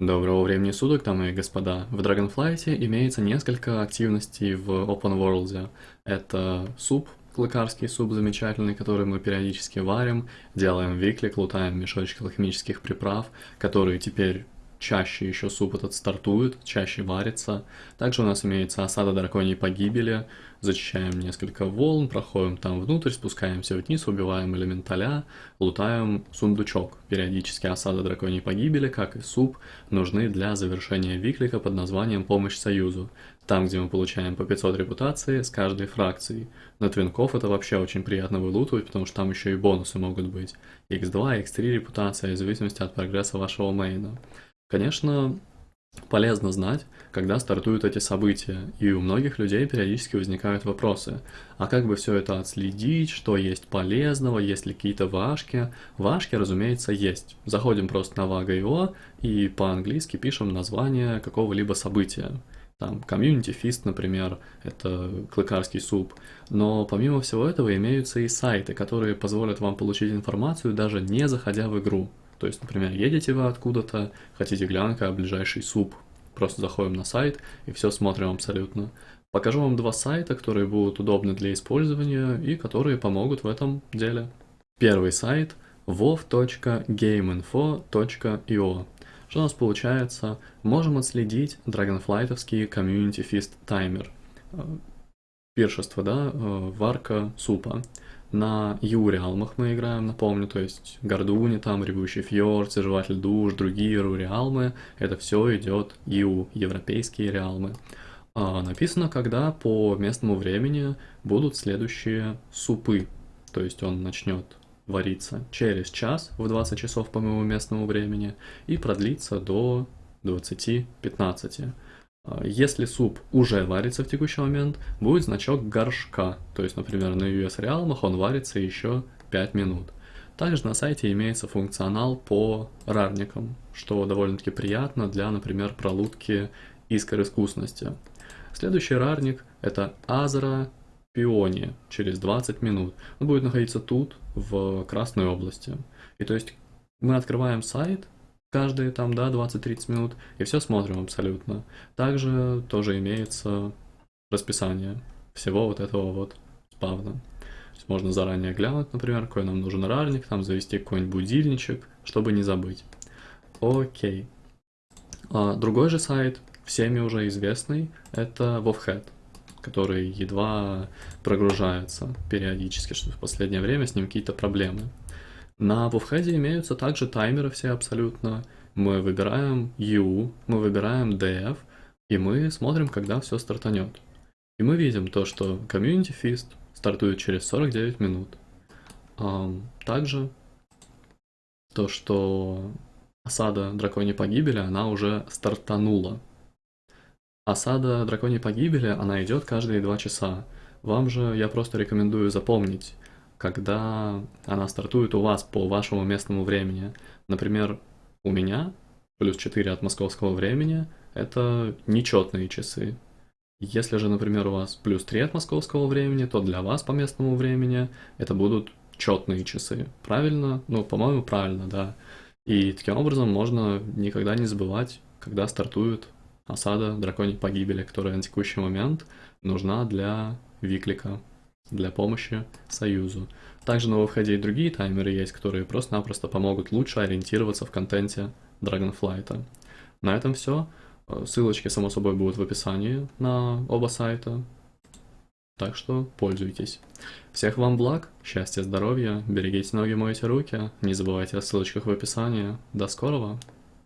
Доброго времени суток, дамы и господа. В Dragonflight имеется несколько активностей в Open World. Это суп, клыкарский суп замечательный, который мы периодически варим, делаем виклик, лутаем мешочки алхимических приправ, которые теперь чаще еще суп этот стартует, чаще варится. Также у нас имеется осада драконьей погибели, зачищаем несколько волн, проходим там внутрь, спускаемся вниз, убиваем элементаля, лутаем сундучок. Периодически осада драконьей погибели, как и суп, нужны для завершения виклика под названием «Помощь Союзу». Там, где мы получаем по 500 репутации с каждой фракцией. На твинков это вообще очень приятно вылутывать, потому что там еще и бонусы могут быть. x2, x3 репутация, в зависимости от прогресса вашего мейна. Конечно, полезно знать, когда стартуют эти события, и у многих людей периодически возникают вопросы, а как бы все это отследить, что есть полезного, есть ли какие-то вашки? Вашки, разумеется, есть. Заходим просто на Vaga.io и по-английски пишем название какого-либо события. Там Community Feast, например, это клыкарский суп. Но помимо всего этого имеются и сайты, которые позволят вам получить информацию, даже не заходя в игру. То есть, например, едете вы откуда-то, хотите глянуть, а ближайший суп. Просто заходим на сайт и все смотрим абсолютно. Покажу вам два сайта, которые будут удобны для использования и которые помогут в этом деле. Первый сайт wov.gameinfo.io Что у нас получается? Можем отследить Dragonflightовский Community Feast Timer. Э, пиршество, да, э, варка супа. На Юреалмах мы играем, напомню, то есть Гордуни, там Ревущий Фьорд, Сожеватель Душ, другие Руреалмы, это все идет ю, европейские реалмы. А написано, когда по местному времени будут следующие супы, то есть он начнет вариться через час в 20 часов по моему местному времени и продлится до 20-15. А, если суп уже варится в текущий момент, будет значок горшка, то есть, например, на US реалмах он варится еще 5 минут. Также на сайте имеется функционал по рарникам, что довольно-таки приятно для, например, пролутки искр искусности. Следующий рарник это Азра Пиони через 20 минут. Он будет находиться тут, в Красной области. И то есть мы открываем сайт, каждые там, да, 20-30 минут, и все смотрим абсолютно. Также тоже имеется расписание всего вот этого вот спавна. можно заранее глянуть, например, какой нам нужен рарник, там завести какой-нибудь будильничек, чтобы не забыть. Окей. А, другой же сайт, всеми уже известный, это WoWhead, который едва прогружается периодически, что в последнее время с ним какие-то проблемы. На WoWhead имеются также таймеры все абсолютно. Мы выбираем U, мы выбираем DF, и мы смотрим, когда все стартанет. И мы видим то, что Community Feast стартует через 49 минут. Также то, что осада драконьей погибели, она уже стартанула. Осада драконьей погибели, она идет каждые 2 часа. Вам же я просто рекомендую запомнить, когда она стартует у вас по вашему местному времени. Например, у меня плюс 4 от московского времени – это нечетные часы. Если же, например, у вас плюс 3 от московского времени, то для вас по местному времени это будут четные часы. Правильно? Ну, по-моему, правильно, да. И таким образом можно никогда не забывать, когда стартует осада драконьей погибели, которая на текущий момент нужна для Виклика для помощи Союзу. Также на выходе и другие таймеры есть, которые просто-напросто помогут лучше ориентироваться в контенте Dragonflight. На этом все. Ссылочки, само собой, будут в описании на оба сайта. Так что пользуйтесь. Всех вам благ, счастья, здоровья, берегите ноги, мойте руки, не забывайте о ссылочках в описании. До скорого!